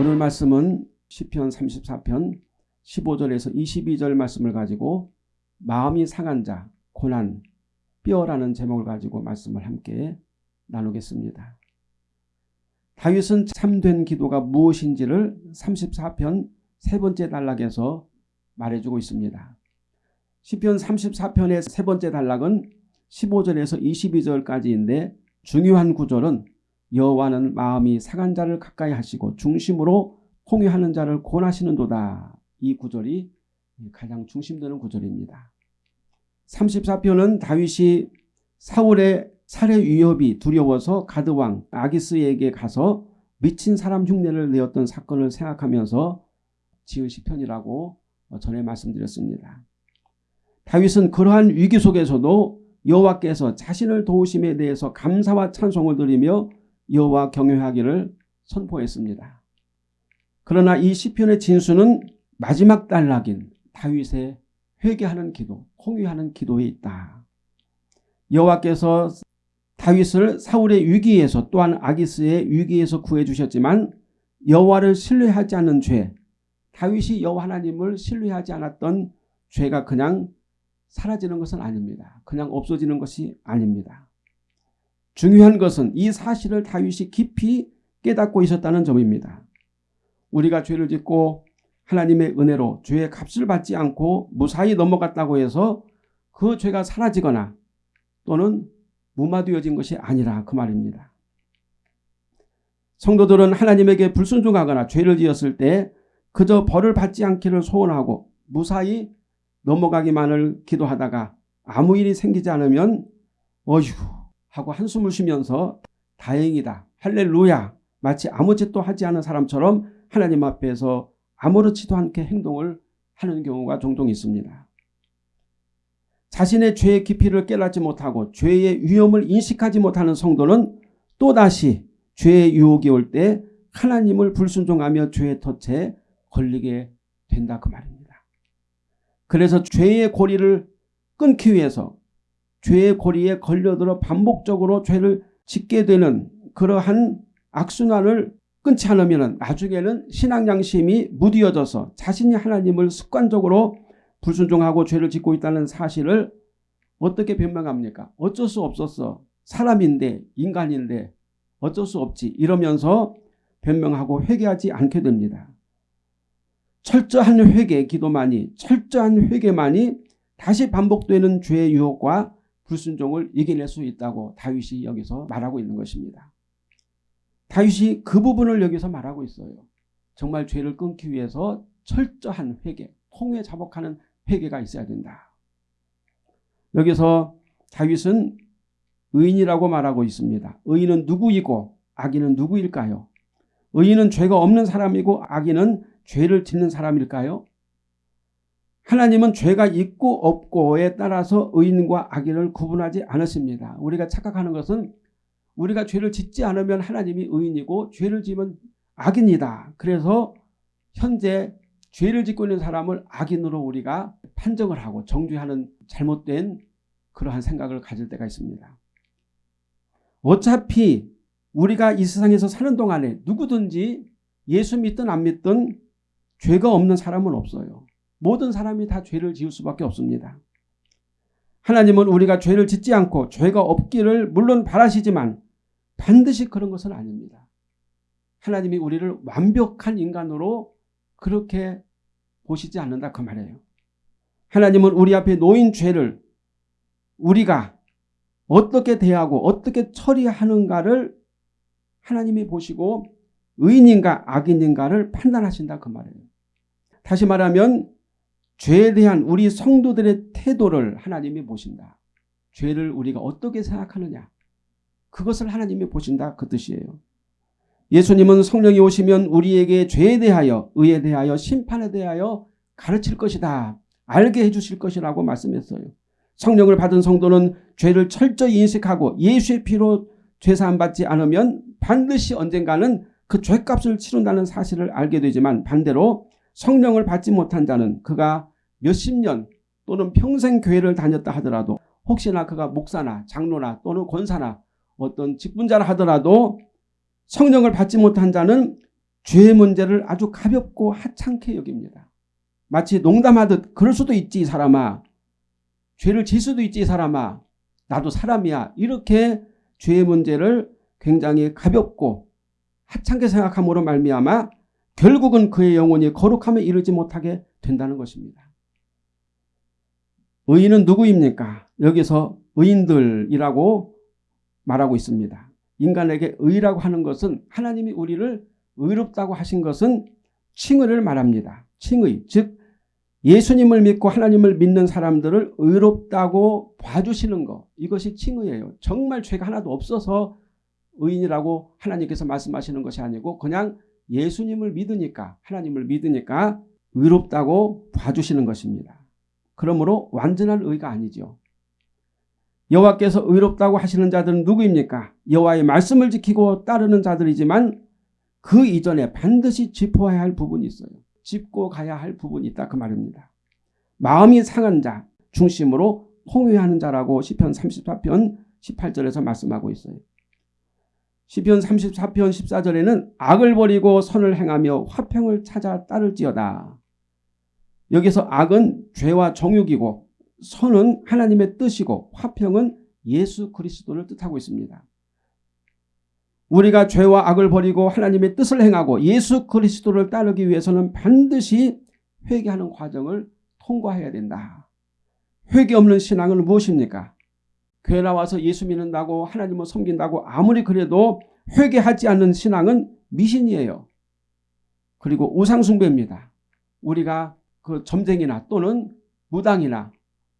오늘 말씀은 시편 34편 15절에서 22절 말씀을 가지고 마음이 상한 자, 고난, 뼈라는 제목을 가지고 말씀을 함께 나누겠습니다. 다윗은 참된 기도가 무엇인지를 34편 세 번째 단락에서 말해주고 있습니다. 시편 34편의 세 번째 단락은 15절에서 22절까지인데 중요한 구절은 여호와는 마음이 상한 자를 가까이 하시고 중심으로 홍유하는 자를 권하시는도다. 이 구절이 가장 중심되는 구절입니다. 34편은 다윗이 사울의 살해 위협이 두려워서 가드왕 아기스에게 가서 미친 사람 흉내를 내었던 사건을 생각하면서 지은 시편이라고 전에 말씀드렸습니다. 다윗은 그러한 위기 속에서도 여호와께서 자신을 도우심에 대해서 감사와 찬송을 드리며 여호와 경외하기를 선포했습니다. 그러나 이 시편의 진수는 마지막 단락인 다윗의 회개하는 기도, 홍유하는 기도에 있다. 여호와께서 다윗을 사울의 위기에서 또한 아기스의 위기에서 구해 주셨지만 여호와를 신뢰하지 않는 죄, 다윗이 여호와 하나님을 신뢰하지 않았던 죄가 그냥 사라지는 것은 아닙니다. 그냥 없어지는 것이 아닙니다. 중요한 것은 이 사실을 다윗이 깊이 깨닫고 있었다는 점입니다. 우리가 죄를 짓고 하나님의 은혜로 죄의 값을 받지 않고 무사히 넘어갔다고 해서 그 죄가 사라지거나 또는 무마되어진 것이 아니라 그 말입니다. 성도들은 하나님에게 불순종하거나 죄를 지었을 때 그저 벌을 받지 않기를 소원하고 무사히 넘어가기만을 기도하다가 아무 일이 생기지 않으면 어휴 하고 한숨을 쉬면서 다행이다 할렐루야 마치 아무 짓도 하지 않은 사람처럼 하나님 앞에서 아무렇지도 않게 행동을 하는 경우가 종종 있습니다. 자신의 죄의 깊이를 깨닫지 못하고 죄의 위험을 인식하지 못하는 성도는 또다시 죄의 유혹이 올 때 하나님을 불순종하며 죄의 덫에 걸리게 된다 그 말입니다. 그래서 죄의 고리를 끊기 위해서 죄의 고리에 걸려들어 반복적으로 죄를 짓게 되는 그러한 악순환을 끊지 않으면 나중에는 신앙 양심이 무디어져서 자신이 하나님을 습관적으로 불순종하고 죄를 짓고 있다는 사실을 어떻게 변명합니까? 어쩔 수 없었어. 사람인데 인간인데 어쩔 수 없지 이러면서 변명하고 회개하지 않게 됩니다. 철저한 회개 기도만이 철저한 회개만이 다시 반복되는 죄의 유혹과 불순종을 이겨낼 수 있다고 다윗이 여기서 말하고 있는 것입니다. 다윗이 그 부분을 여기서 말하고 있어요. 정말 죄를 끊기 위해서 철저한 회개, 통회 자복하는 회개가 있어야 된다. 여기서 다윗은 의인이라고 말하고 있습니다. 의인은 누구이고 악인은 누구일까요? 의인은 죄가 없는 사람이고 악인은 죄를 짓는 사람일까요? 하나님은 죄가 있고 없고에 따라서 의인과 악인을 구분하지 않으십니다. 우리가 착각하는 것은 우리가 죄를 짓지 않으면 하나님이 의인이고 죄를 지면 악인이다. 그래서 현재 죄를 짓고 있는 사람을 악인으로 우리가 판정을 하고 정죄하는 잘못된 그러한 생각을 가질 때가 있습니다. 어차피 우리가 이 세상에서 사는 동안에 누구든지 예수 믿든 안 믿든 죄가 없는 사람은 없어요. 모든 사람이 다 죄를 지을 수밖에 없습니다. 하나님은 우리가 죄를 짓지 않고 죄가 없기를 물론 바라시지만 반드시 그런 것은 아닙니다. 하나님이 우리를 완벽한 인간으로 그렇게 보시지 않는다 그 말이에요. 하나님은 우리 앞에 놓인 죄를 우리가 어떻게 대하고 어떻게 처리하는가를 하나님이 보시고 의인인가 악인인가를 판단하신다 그 말이에요. 다시 말하면 죄에 대한 우리 성도들의 태도를 하나님이 보신다. 죄를 우리가 어떻게 생각하느냐. 그것을 하나님이 보신다 그 뜻이에요. 예수님은 성령이 오시면 우리에게 죄에 대하여 의에 대하여 심판에 대하여 가르칠 것이다. 알게 해주실 것이라고 말씀했어요. 성령을 받은 성도는 죄를 철저히 인식하고 예수의 피로 죄사함 받지 않으면 반드시 언젠가는 그 죄값을 치른다는 사실을 알게 되지만 반대로 성령을 받지 못한 자는 그가 몇십 년 또는 평생 교회를 다녔다 하더라도 혹시나 그가 목사나 장로나 또는 권사나 어떤 직분자라 하더라도 성령을 받지 못한 자는 죄의 문제를 아주 가볍고 하찮게 여깁니다. 마치 농담하듯 그럴 수도 있지 사람아. 죄를 질 수도 있지 사람아. 나도 사람이야. 이렇게 죄의 문제를 굉장히 가볍고 하찮게 생각함으로 말미암아 결국은 그의 영혼이 거룩함에 이르지 못하게 된다는 것입니다. 의인은 누구입니까? 여기서 의인들이라고 말하고 있습니다. 인간에게 의라고 하는 것은 하나님이 우리를 의롭다고 하신 것은 칭의를 말합니다. 칭의 즉 예수님을 믿고 하나님을 믿는 사람들을 의롭다고 봐주시는 것 이것이 칭의예요. 정말 죄가 하나도 없어서 의인이라고 하나님께서 말씀하시는 것이 아니고 그냥 예수님을 믿으니까 하나님을 믿으니까 의롭다고 봐주시는 것입니다. 그러므로 완전한 의가 아니죠. 여호와께서 의롭다고 하시는 자들은 누구입니까? 여호와의 말씀을 지키고 따르는 자들이지만 그 이전에 반드시 짚어야 할 부분이 있어요. 짚고 가야 할 부분이 있다 그 말입니다. 마음이 상한 자 중심으로 통회하는 자라고 시편 34편 18절에서 말씀하고 있어요. 시편 34편 14절에는 악을 버리고 선을 행하며 화평을 찾아 따를지어다. 여기서 악은 죄와 정욕이고 선은 하나님의 뜻이고 화평은 예수 그리스도를 뜻하고 있습니다. 우리가 죄와 악을 버리고 하나님의 뜻을 행하고 예수 그리스도를 따르기 위해서는 반드시 회개하는 과정을 통과해야 된다. 회개 없는 신앙은 무엇입니까? 교회 나와서 예수 믿는다고 하나님을 섬긴다고 아무리 그래도 회개하지 않는 신앙은 미신이에요. 그리고 우상숭배입니다. 우리가 그 점쟁이나 또는 무당이나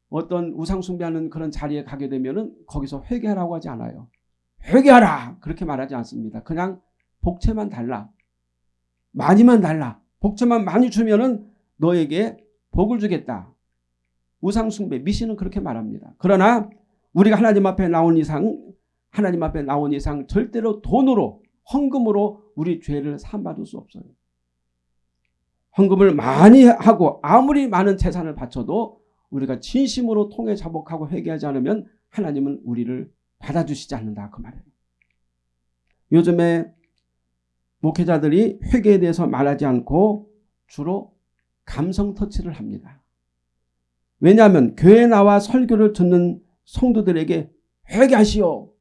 어떤 우상 숭배하는 그런 자리에 가게 되면 거기서 회개하라고 하지 않아요. 회개하라 그렇게 말하지 않습니다. 그냥 복채만 달라. 많이만 달라. 복채만 많이 주면은 너에게 복을 주겠다. 우상 숭배 미신은 그렇게 말합니다. 그러나 우리가 하나님 앞에 나온 이상 하나님 앞에 나온 이상 절대로 돈으로 헌금으로 우리 죄를 사받을 수 없어요. 헌금을 많이 하고 아무리 많은 재산을 바쳐도 우리가 진심으로 통해 자복하고 회개하지 않으면 하나님은 우리를 받아주시지 않는다 그 말이에요. 요즘에 목회자들이 회개에 대해서 말하지 않고 주로 감성 터치를 합니다. 왜냐하면 교회 나와 설교를 듣는 성도들에게 회개하시오.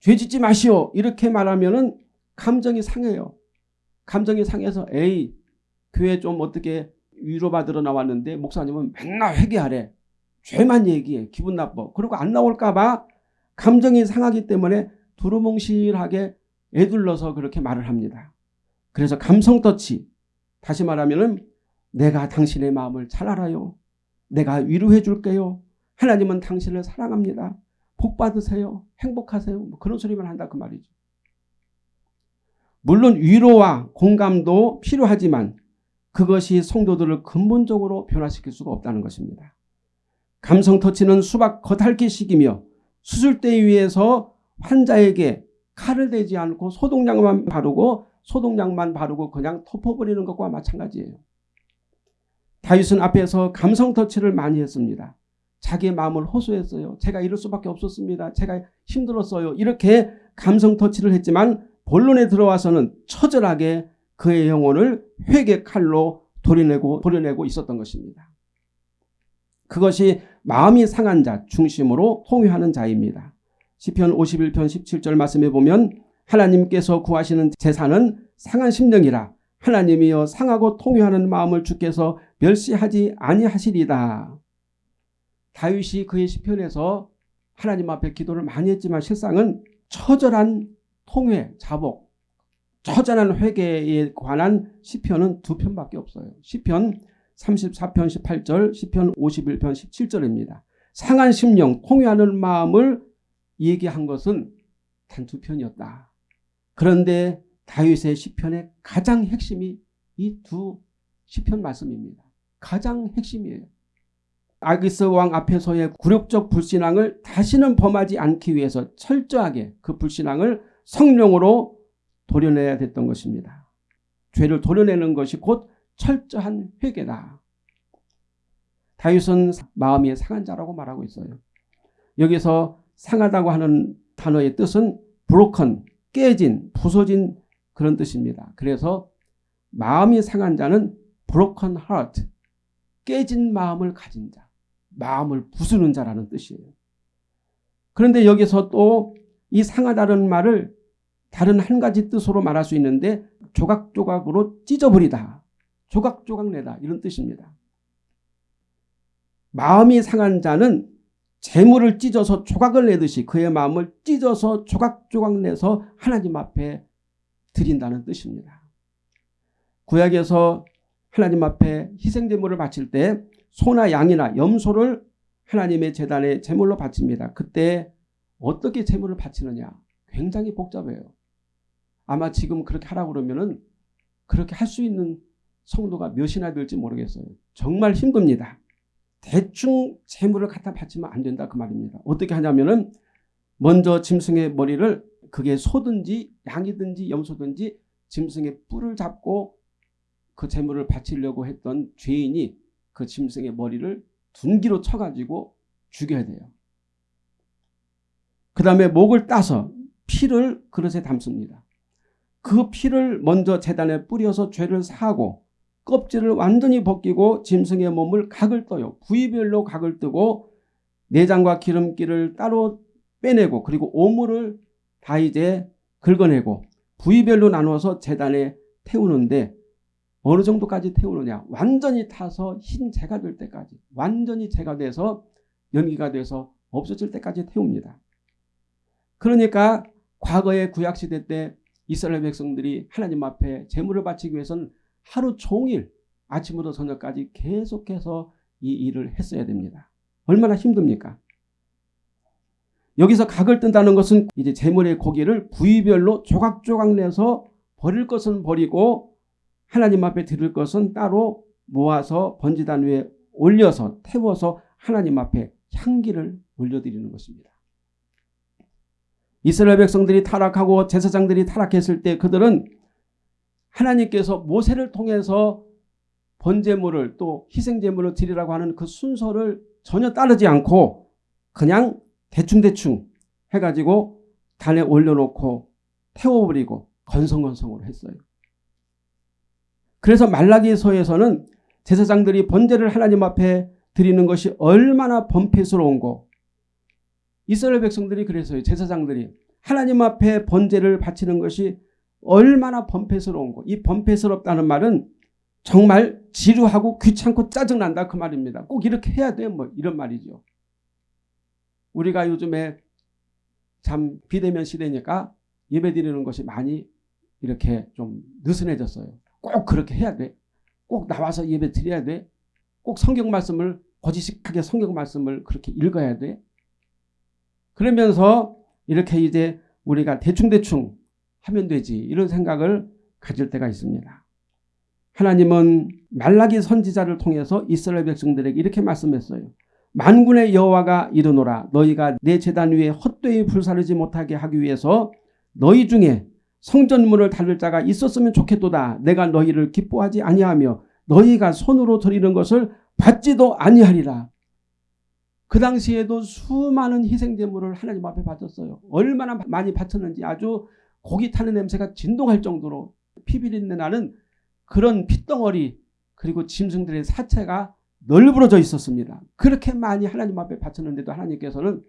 죄 짓지 마시오. 이렇게 말하면 감정이 상해요. 감정이 상해서 에이 교회 좀 어떻게 위로받으러 나왔는데 목사님은 맨날 회개하래. 죄만 얘기해. 기분 나빠. 그리고 안 나올까 봐 감정이 상하기 때문에 두루뭉실하게 애둘러서 그렇게 말을 합니다. 그래서 감성 터치 다시 말하면 내가 당신의 마음을 잘 알아요. 내가 위로해 줄게요. 하나님은 당신을 사랑합니다. 복 받으세요. 행복하세요. 뭐 그런 소리만 한다 그 말이죠. 물론 위로와 공감도 필요하지만 그것이 성도들을 근본적으로 변화시킬 수가 없다는 것입니다. 감성 터치는 수박 겉핥기식이며 수술대 위에서 환자에게 칼을 대지 않고 소독약만 바르고 소독약만 바르고 그냥 덮어버리는 것과 마찬가지예요. 다윗은 앞에서 감성 터치를 많이 했습니다. 자기의 마음을 호소했어요. 제가 이럴 수밖에 없었습니다. 제가 힘들었어요. 이렇게 감성 터치를 했지만 본론에 들어와서는 처절하게 그의 영혼을 회개 칼로 도려내고 도려내고 있었던 것입니다. 그것이 마음이 상한 자 중심으로 통회하는 자입니다. 시편 51편 17절 말씀에 보면 하나님께서 구하시는 재산은 상한 심령이라 하나님이여 상하고 통회하는 마음을 주께서 멸시하지 아니하시리다. 다윗이 그의 시편에서 하나님 앞에 기도를 많이 했지만 실상은 처절한 통회, 자복, 처절한 회개에 관한 시편은 두 편밖에 없어요. 시편 34편 18절, 시편 51편 17절입니다. 상한 심령, 통회하는 마음을 얘기한 것은 단 두 편이었다. 그런데 다윗의 시편의 가장 핵심이 이 두 시편 말씀입니다. 가장 핵심이에요. 아기스 왕 앞에서의 굴욕적 불신앙을 다시는 범하지 않기 위해서 철저하게 그 불신앙을 성령으로 도려내야 됐던 것입니다. 죄를 도려내는 것이 곧 철저한 회개다. 다윗은 마음이 상한 자라고 말하고 있어요. 여기서 상하다고 하는 단어의 뜻은 브로컨, 깨진, 부서진 그런 뜻입니다. 그래서 마음이 상한 자는 broken heart, 깨진 마음을 가진 자, 마음을 부수는 자라는 뜻이에요. 그런데 여기서 또 이 상하다는 말을 다른 한 가지 뜻으로 말할 수 있는데 조각조각으로 찢어버리다, 조각조각 내다 이런 뜻입니다. 마음이 상한 자는 재물을 찢어서 조각을 내듯이 그의 마음을 찢어서 조각조각 내서 하나님 앞에 드린다는 뜻입니다. 구약에서 하나님 앞에 희생제물을 바칠 때 소나 양이나 염소를 하나님의 재단에 제물로 바칩니다. 그때 어떻게 제물을 바치느냐 굉장히 복잡해요. 아마 지금 그렇게 하라고 그러면은 그렇게 할 수 있는 성도가 몇이나 될지 모르겠어요. 정말 힘듭니다. 대충 재물을 갖다 바치면 안 된다 그 말입니다. 어떻게 하냐면은 먼저 짐승의 머리를 그게 소든지 양이든지 염소든지 짐승의 뿔을 잡고 그 재물을 바치려고 했던 죄인이 그 짐승의 머리를 둔기로 쳐가지고 죽여야 돼요. 그 다음에 목을 따서 피를 그릇에 담습니다. 그 피를 먼저 재단에 뿌려서 죄를 사하고 껍질을 완전히 벗기고 짐승의 몸을 각을 떠요. 부위별로 각을 뜨고 내장과 기름기를 따로 빼내고 그리고 오물을 다 이제 긁어내고 부위별로 나누어서 재단에 태우는데 어느 정도까지 태우느냐 완전히 타서 흰 재가 될 때까지 완전히 재가 돼서 연기가 돼서 없어질 때까지 태웁니다. 그러니까 과거의 구약시대 때 이스라엘 백성들이 하나님 앞에 제물을 바치기 위해서는 하루 종일 아침부터 저녁까지 계속해서 이 일을 했어야 됩니다. 얼마나 힘듭니까? 여기서 각을 뜬다는 것은 이제 제물의 고기를 부위별로 조각조각 내서 버릴 것은 버리고 하나님 앞에 드릴 것은 따로 모아서 번지단 위에 올려서 태워서 하나님 앞에 향기를 올려드리는 것입니다. 이스라엘 백성들이 타락하고 제사장들이 타락했을 때 그들은 하나님께서 모세를 통해서 번제물을 또 희생제물을 드리라고 하는 그 순서를 전혀 따르지 않고 그냥 대충대충 해가지고 단에 올려놓고 태워버리고 건성건성으로 했어요. 그래서 말라기서에서는 제사장들이 번제를 하나님 앞에 드리는 것이 얼마나 범패스러운고 이스라엘 백성들이 그래서요. 제사장들이 하나님 앞에 번제를 바치는 것이 얼마나 범패스러운고 이 범패스럽다는 말은 정말 지루하고 귀찮고 짜증난다 그 말입니다. 꼭 이렇게 해야 돼 뭐 이런 말이죠. 우리가 요즘에 참 비대면 시대니까 예배 드리는 것이 많이 이렇게 좀 느슨해졌어요. 꼭 그렇게 해야 돼. 꼭 나와서 예배 드려야 돼. 꼭 성경 말씀을 거짓식하게 성경 말씀을 그렇게 읽어야 돼. 그러면서 이렇게 이제 우리가 대충대충 하면 되지 이런 생각을 가질 때가 있습니다. 하나님은 말라기 선지자를 통해서 이스라엘 백성들에게 이렇게 말씀했어요. 만군의 여호와가 이르노라 너희가 내 재단 위에 헛되이 불사르지 못하게 하기 위해서 너희 중에 성전문을 닫을 자가 있었으면 좋겠도다. 내가 너희를 기뻐하지 아니하며 너희가 손으로 드리는 것을 받지도 아니하리라. 그 당시에도 수많은 희생제물을 하나님 앞에 바쳤어요. 얼마나 많이 바쳤는지 아주 고기 타는 냄새가 진동할 정도로 피비린내 나는 그런 핏덩어리 그리고 짐승들의 사체가 널브러져 있었습니다. 그렇게 많이 하나님 앞에 바쳤는데도 하나님께서는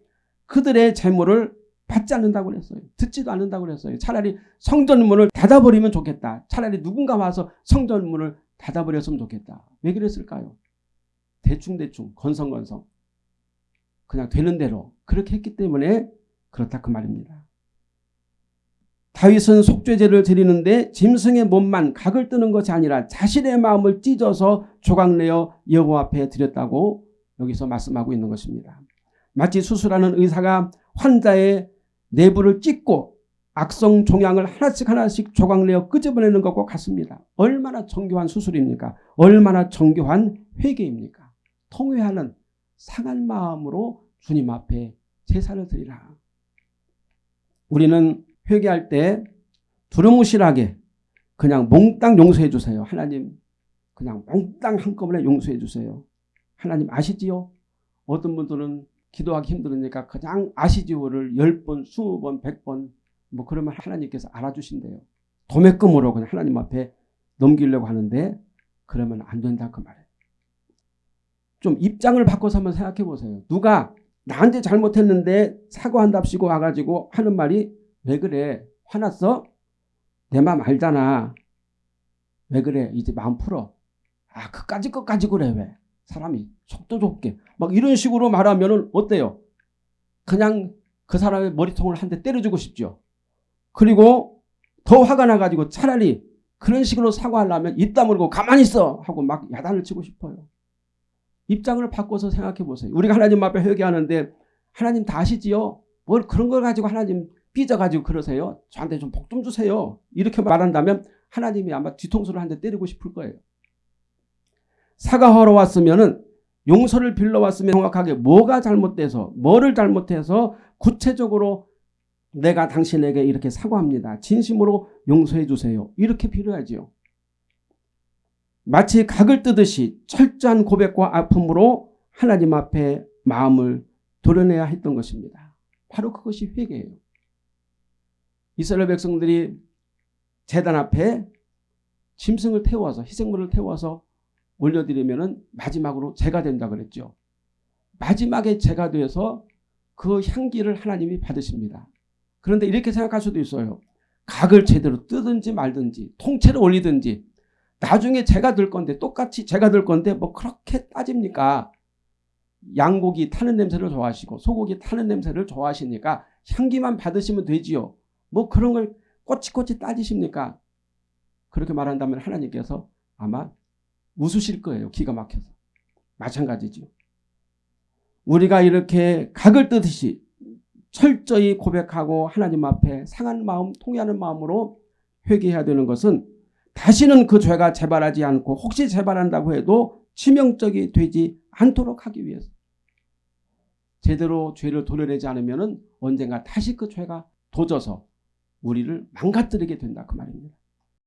그들의 재물을 받지 않는다고 그랬어요. 듣지도 않는다고 그랬어요. 차라리 성전문을 닫아버리면 좋겠다. 차라리 누군가 와서 성전문을 닫아버렸으면 좋겠다. 왜 그랬을까요? 대충대충 건성건성 그냥 되는 대로 그렇게 했기 때문에 그렇다 그 말입니다. 다윗은 속죄제를 드리는데 짐승의 몸만 각을 뜨는 것이 아니라 자신의 마음을 찢어서 조각내어 여호와 앞에 드렸다고 여기서 말씀하고 있는 것입니다. 마치 수술하는 의사가 환자의 내부를 찢고 악성 종양을 하나씩 하나씩 조각내어 끄집어내는 것과 같습니다. 얼마나 정교한 수술입니까? 얼마나 정교한 회개입니까? 통회하는 상한 마음으로 주님 앞에 제사를 드리라. 우리는 회개할 때 두루뭉실하게 그냥 몽땅 용서해 주세요. 하나님 그냥 몽땅 한꺼번에 용서해 주세요. 하나님 아시지요? 어떤 분들은 기도하기 힘들으니까 그냥 아시지요를 10번, 20번, 100번 뭐 그러면 하나님께서 알아주신대요. 도매금으로 그냥 하나님 앞에 넘기려고 하는데 그러면 안 된다 그 말이에요. 좀 입장을 바꿔서 한번 생각해 보세요. 누가 나한테 잘못했는데 사과한답시고 와가지고 하는 말이 왜 그래 화났어? 내 마음 알잖아. 왜 그래 이제 마음 풀어. 아 그까지 끝까지 그래 왜 사람이 속도 좁게 막 이런 식으로 말하면 어때요? 그냥 그 사람의 머리통을 한 대 때려주고 싶죠. 그리고 더 화가 나가지고 차라리 그런 식으로 사과하려면 입 다물고 가만히 있어 하고 막 야단을 치고 싶어요. 입장을 바꿔서 생각해 보세요. 우리가 하나님 앞에 회개하는데 하나님 다 아시지요? 뭘 그런 걸 가지고 하나님 삐져가지고 그러세요? 저한테 좀복좀 주세요. 이렇게 말한다면 하나님이 아마 뒤통수를 한 대 때리고 싶을 거예요. 사과하러 왔으면 은 용서를 빌러 왔으면 정확하게 뭐가 잘못돼서 뭐를 잘못해서 구체적으로 내가 당신에게 이렇게 사과합니다. 진심으로 용서해 주세요. 이렇게 빌어야지요. 마치 각을 뜨듯이 철저한 고백과 아픔으로 하나님 앞에 마음을 도려내야 했던 것입니다. 바로 그것이 회개예요. 이스라엘 백성들이 재단 앞에 짐승을 태워서 희생물을 태워서 올려드리면 마지막으로 제가 된다 그랬죠. 마지막에 제가 되어서 그 향기를 하나님이 받으십니다. 그런데 이렇게 생각할 수도 있어요. 각을 제대로 뜨든지 말든지 통째로 올리든지 나중에 제가 들 건데 똑같이 제가 들 건데 뭐 그렇게 따집니까? 양고기 타는 냄새를 좋아하시고 소고기 타는 냄새를 좋아하시니까 향기만 받으시면 되지요. 뭐 그런 걸 꼬치꼬치 따지십니까? 그렇게 말한다면 하나님께서 아마 웃으실 거예요. 기가 막혀서. 마찬가지죠. 우리가 이렇게 각을 뜨듯이 철저히 고백하고 하나님 앞에 상한 마음, 통해하는 마음으로 회개해야 되는 것은 다시는 그 죄가 재발하지 않고 혹시 재발한다고 해도 치명적이 되지 않도록 하기 위해서 제대로 죄를 도려내지 않으면 언젠가 다시 그 죄가 도져서 우리를 망가뜨리게 된다 그 말입니다.